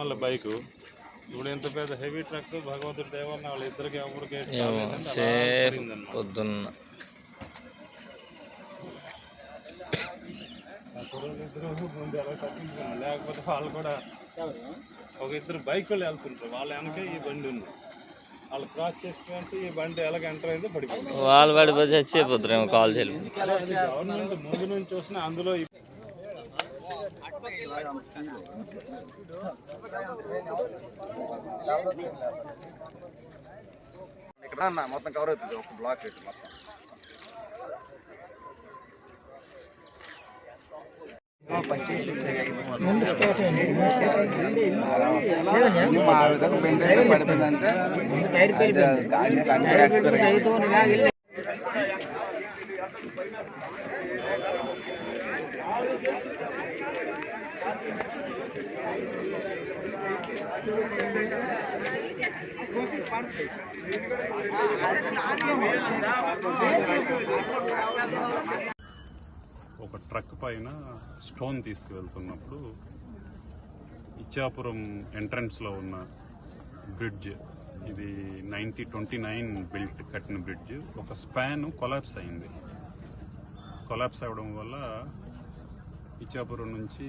Normal bike. ఇప్పుడు ఇంత పెద్ద హెవీ ట్రక్ భగవంతుడి దేవన్న వాళ్ళ ఇద్దరికి ఎవరికి సేఫ్ పొద్దున్న. లేకపోతే వాళ్ళు కూడా ఒక ఇద్దరు బైక్ వాళ్ళు వెళ్తుంటారు. వాళ్ళ వెనక ఈ బండి ఉంది. వాళ్ళు క్రాస్ చేసుకుంటే ఈ బండి ఎలాగ ఎంటర్ అయిందో పడిపోయింది. వాళ్ళు పడిపోయి చచ్చిపోతారేమో కాల్ గవర్నమెంట్ ముందు నుంచి చూసిన అందులో ఇక్కడ అన్న మొత్తం కవర్ అవుతుంది ఒక బ్లాక్ ఇటు మొత్తం మా విధంగా బెండ్ అయితే పడిపోయిందంటే అది కంటే ఎక్స్పైర్ ఒక ట్రక్ పైన స్టోన్ తీసుకువెళ్తున్నప్పుడు ఇచ్చాపురం ఎంట్రన్స్లో ఉన్న బ్రిడ్జ్ ఇది నైన్టీ ట్వంటీ నైన్ బిల్ట్ కట్టిన బ్రిడ్జ్ ఒక స్పాన్ కొలాప్స్ అయింది. కొలాప్స్ అవ్వడం వల్ల ఇచ్చాపురం నుంచి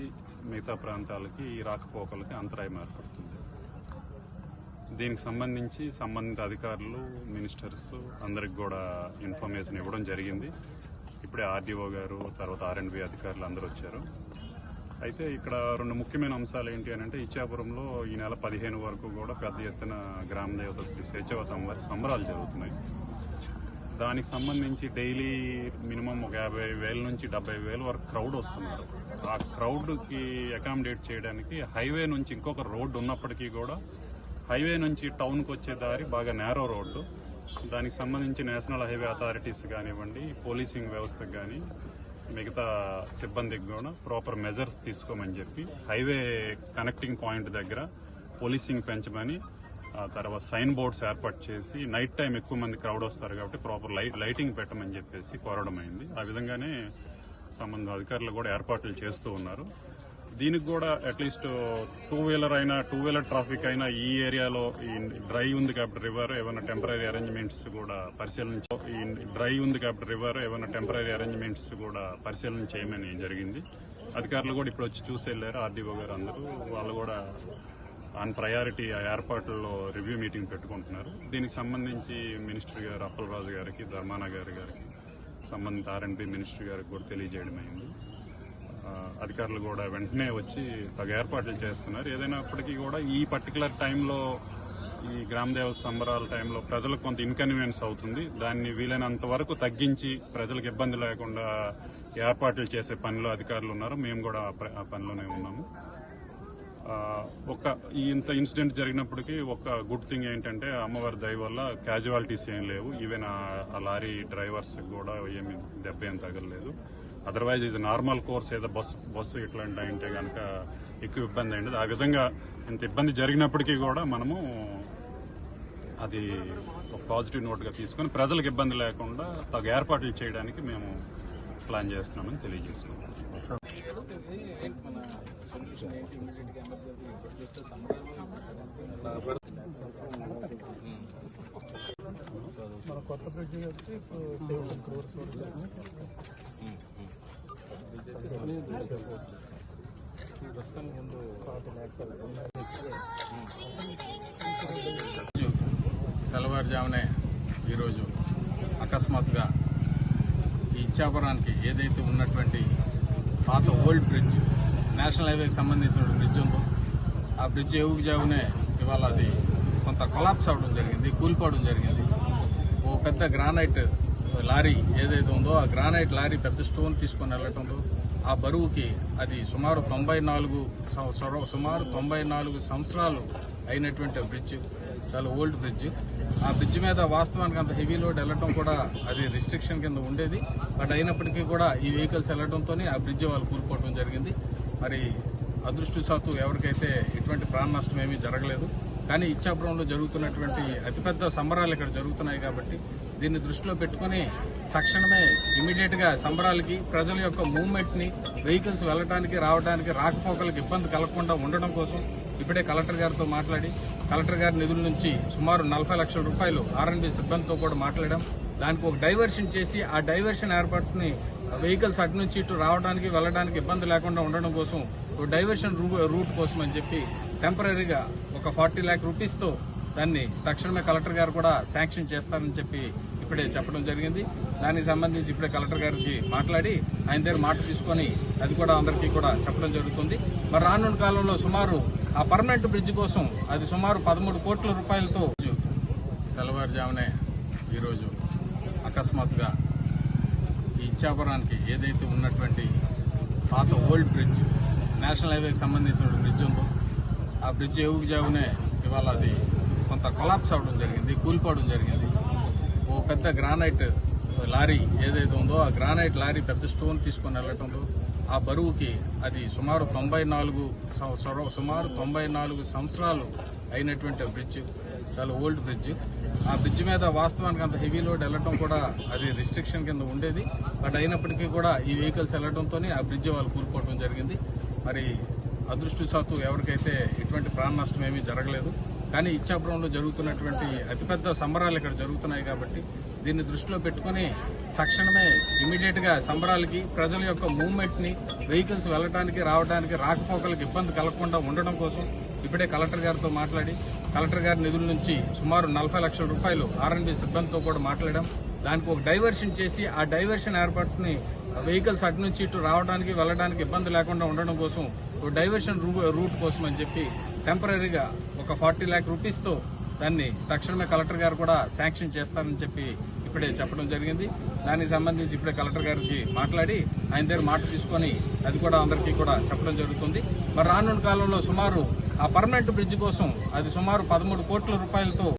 మిగతా ప్రాంతాలకి ఈ రాకపోకలకి అంతరాయం ఏర్పడుతుంది. దీనికి సంబంధించి సంబంధిత అధికారులు మినిస్టర్స్ అందరికి కూడా ఇన్ఫర్మేషన్ ఇవ్వడం జరిగింది. ఇప్పుడే ఆర్డీఓ గారు తర్వాత ఆర్ఎండ్బి అధికారులు అందరూ వచ్చారు. అయితే ఇక్కడ రెండు ముఖ్యమైన అంశాలు ఏంటి అని అంటే ఇచ్చాపురంలో ఈ నెల పదిహేను వరకు కూడా పెద్ద ఎత్తున గ్రామ దేవత శ్రీ స్వేచ్ఛవత సంబరాలు జరుగుతున్నాయి. దానికి సంబంధించి డైలీ మినిమం ఒక యాభై వేల నుంచి డెబ్బై వేల వరకు క్రౌడ్ వస్తున్నారు. ఆ క్రౌడ్కి అకామిడేట్ చేయడానికి హైవే నుంచి ఇంకొక రోడ్డు ఉన్నప్పటికీ కూడా హైవే నుంచి టౌన్కి వచ్చే దారి బాగా నేరో రోడ్డు. దానికి సంబంధించి నేషనల్ హైవే అథారిటీస్ కానివ్వండి పోలీసింగ్ వ్యవస్థకు కానీ మిగతా సిబ్బందికి కూడా ప్రాపర్ మెజర్స్ తీసుకోమని చెప్పి హైవే కనెక్టింగ్ పాయింట్ దగ్గర పోలీసింగ్ పెంచమని తర్వాత సైన్ బోర్డ్స్ ఏర్పాటు చేసి నైట్ టైం ఎక్కువ మంది క్రౌడ్ వస్తారు కాబట్టి ప్రాపర్ లైట్ లైటింగ్ పెట్టమని చెప్పేసి కోరడం అయింది. ఆ విధంగానే సంబంధ అధికారులు కూడా ఏర్పాట్లు చేస్తూ ఉన్నారు. దీనికి కూడా అట్లీస్ట్ టూ వీలర్ అయినా టూ వీలర్ ట్రాఫిక్ అయినా ఈ ఏరియాలో ఈ డ్రై ఉంది కాబట్టి రివర్ ఏమైనా టెంపరీ అరేంజ్మెంట్స్ కూడా పరిశీలన ఈ డ్రై ఉంది కాబట్టి రివర్ ఏమైనా టెంపరీ అరేంజ్మెంట్స్ కూడా పరిశీలన చేయమని జరిగింది. అధికారులు కూడా ఇప్పుడు వచ్చి చూసి వెళ్ళారు. ఆర్డీఓ గారు అందరూ వాళ్ళు కూడా ఆన్ ప్రయారిటీ ఆ ఏర్పాట్లలో రివ్యూ మీటింగ్ పెట్టుకుంటున్నారు. దీనికి సంబంధించి మినిస్టర్ గారు అప్పలరాజు గారికి ధర్మాన గారి గారికి సంబంధిత ఆర్ఎండ్బి మినిస్టర్ గారికి కూడా తెలియజేయడమైంది అధికారులు కూడా వెంటనే వచ్చి తగు ఏర్పాట్లు చేస్తున్నారు. ఏదైనప్పటికీ కూడా ఈ పర్టికులర్ టైంలో ఈ గ్రామదేవ సంబరాల టైంలో ప్రజలకు కొంత ఇన్కన్వీనియన్స్ అవుతుంది. దాన్ని వీలైనంత వరకు తగ్గించి ప్రజలకు ఇబ్బంది లేకుండా ఏర్పాట్లు చేసే పనిలో అధికారులు ఉన్నారు. మేము కూడా ఆ పనిలోనే ఉన్నాము. ఒక ఇంత ఇన్సిడెంట్ జరిగినప్పటికీ ఒక గుడ్ థింగ్ ఏంటంటే అమ్మవారి దయ వల్ల క్యాజువాలిటీస్ ఏం లేవు. ఈవెన్ ఆ- ఆ లారీ డ్రైవర్స్ కూడా ఏమి దెబ్బ ఏం తగలలేదు. అదర్వైజ్ ఇది నార్మల్ కోర్స్ ఏదో బస్సు బస్సు ఇట్లాంటి అంటే కనుక ఎక్కువ ఇబ్బంది అయింది. ఆ విధంగా ఇంత ఇబ్బంది జరిగినప్పటికీ కూడా మనము అది ఒక పాజిటివ్ నోట్గా తీసుకొని ప్రజలకు ఇబ్బంది లేకుండా తగు ఏర్పాట్లు చేయడానికి మేము ప్లాన్ చేస్తున్నామని తెలియజేస్తున్నాం. మన కొత్త బ్రిడ్జ్ వచ్చి ఇప్పుడు సెవెన్ క్రోర్స్ ప్రస్తుతం ముందు ఫార్టీ ల్యాక్స్ తెల్లవారుజామునే ఈరోజు అకస్మాత్తుగా ఈ ఇచ్చాపురానికి ఏదైతే ఉన్నటువంటి పాత ఓల్డ్ బ్రిడ్జ్ నేషనల్ హైవేకి సంబంధించిన బ్రిడ్జ్ ఉందో ఆ బ్రిడ్జ్ ఎవుగుజావునే ఇవాళ అది కొంత కొలాప్స్ అవ్వడం జరిగింది కూలిపోవడం జరిగింది. ఓ పెద్ద గ్రానైట్ లారీ ఏదైతే ఉందో ఆ గ్రానైట్ లారీ పెద్ద స్టోన్ తీసుకొని వెళ్ళటంతో ఆ బరువుకి అది సుమారు తొంభై నాలుగు సుమారు తొంభై నాలుగు సంవత్సరాలు అయినటువంటి బ్రిడ్జ్ చాలా ఓల్డ్ బ్రిడ్జ్. ఆ బ్రిడ్జ్ మీద వాస్తవానికి అంత హెవీ లోడ్ వెళ్ళటం కూడా అది రిస్ట్రిక్షన్ కింద ఉండేది. బట్ అయినప్పటికీ కూడా ఈ వెహికల్స్ వెళ్ళడంతో ఆ బ్రిడ్జ్ వాళ్ళు కూలిపోవడం జరిగింది. మరి అదృష్టశాత్తు ఎవరికైతే ఎటువంటి ప్రాణ నష్టం ఏమీ జరగలేదు కానీ ఇచ్చాపురంలో జరుగుతున్నటువంటి అతిపెద్ద సంబరాలు ఇక్కడ జరుగుతున్నాయి కాబట్టి దీన్ని దృష్టిలో పెట్టుకుని తక్షణమే ఇమీడియట్గా సంబరాలకి ప్రజల యొక్క మూవ్మెంట్ని వెహికల్స్ వెళ్ళడానికి రావడానికి రాకపోకలకు ఇబ్బంది కలగకుండా ఉండడం కోసం ఇప్పుడే కలెక్టర్ గారితో మాట్లాడి కలెక్టర్ గారి నిధుల నుంచి సుమారు నలభై లక్షల రూపాయలు ఆర్ఎండ్బి సిబ్బందితో కూడా మాట్లాడాం. దానికి ఒక డైవర్షన్ చేసి ఆ డైవర్షన్ ఏర్పాటుని వెహికల్స్ అటు నుంచి ఇటు రావడానికి వెళ్ళడానికి ఇబ్బంది లేకుండా ఉండడం కోసం ఒక డైవర్షన్ రూ- రూట్ కోసం అని చెప్పి టెంపరీగా ఒక ఫార్టీ ల్యాక్ రూపీస్తో దాన్ని తక్షణమే కలెక్టర్ గారు కూడా శాంక్షన్ చేస్తారని చెప్పి ఇప్పుడే చెప్పడం జరిగింది. దానికి సంబంధించి ఇప్పుడే కలెక్టర్ గారికి మాట్లాడి ఆయన దగ్గర మాట తీసుకొని అది కూడా అందరికీ కూడా చెప్పడం జరుగుతుంది. మరి రానున్న కాలంలో సుమారు ఆ పర్మనెంట్ బ్రిడ్జ్ కోసం అది సుమారు పదమూడు కోట్ల రూపాయలతో తెల్లవారుజామునే ఈరోజు అకస్మాత్తుగా ఈ ఇచ్చాపురానికి ఏదైతే ఉన్నటువంటి పాత ఓల్డ్ బ్రిడ్జ్ నేషనల్ హైవేకి సంబంధించిన బ్రిడ్జ్ ఉందో ఆ బ్రిడ్జ్ ఎవుకు జాగునే ఇవాళ అది కొంత కొలాప్స్ అవడం జరిగింది కూలిపోవడం జరిగింది. ఓ పెద్ద గ్రానైట్ లారీ ఏదైతే ఉందో ఆ గ్రానైట్ లారీ పెద్ద స్టోన్ తీసుకొని వెళ్ళటంతో ఆ బరువుకి అది సుమారు తొంభై నాలుగు సం- సుమారు తొంభై నాలుగు సంవత్సరాలు అయినటువంటి బ్రిడ్జ్. చాలా ఓల్డ్ బ్రిడ్జ్. ఆ బ్రిడ్జ్ మీద వాస్తవానికి అంత హెవీ లోడ్ వెళ్ళటం కూడా అది రిస్ట్రిక్షన్ కింద ఉండేది. బట్ అయినప్పటికీ కూడా ఈ వెహికల్స్ వెళ్ళడంతో ఆ బ్రిడ్జ్ వాళ్ళు కూరుకోవడం జరిగింది. మరి అదృష్టశాత్తు ఎవరికైతే ఎటువంటి ప్రాణ నష్టం ఏమీ జరగలేదు. కానీ ఇచ్చాపురంలో జరుగుతున్నటువంటి అతిపెద్ద సంబరాలు ఇక్కడ జరుగుతున్నాయి కాబట్టి దీన్ని దృష్టిలో పెట్టుకుని తక్షణమే ఇమీడియట్గా సంబరాలకి ప్రజల యొక్క మూవ్మెంట్ని వెహికల్స్ వెళ్ళడానికి రావడానికి రాకపోకలకు ఇబ్బంది కలగకుండా ఉండడం కోసం ఇప్పుడే కలెక్టర్ గారితో మాట్లాడి కలెక్టర్ గారి నిధుల నుంచి సుమారు నలభై లక్షల రూపాయలు ఆర్ఎండ్బి సిబ్బందితో కూడా మాట్లాడాం. దానికి ఒక డైవర్షన్ చేసి ఆ డైవర్షన్ ఏర్పాటుని వెహికల్స్ అటు నుంచి ఇటు రావడానికి వెళ్ళడానికి ఇబ్బంది లేకుండా ఉండడం కోసం ఒక డైవర్షన్ రూ- రూట్ కోసం అని చెప్పి టెంపరీగా ఒక ఫార్టీ ల్యాక్ రూపీస్తో దాన్ని తక్షణమే కలెక్టర్ గారు కూడా శాంక్షన్ చేస్తారని చెప్పి ఇప్పుడే చెప్పడం జరిగింది. దానికి సంబంధించి ఇప్పుడే కలెక్టర్ గారికి మాట్లాడి ఆయన దగ్గర మాట తీసుకొని అది కూడా అందరికీ కూడా చెప్పడం జరుగుతుంది. మరి రానున్న కాలంలో సుమారు ఆ పర్మనెంట్ బ్రిడ్జ్ కోసం అది సుమారు పదమూడు కోట్ల రూపాయలతో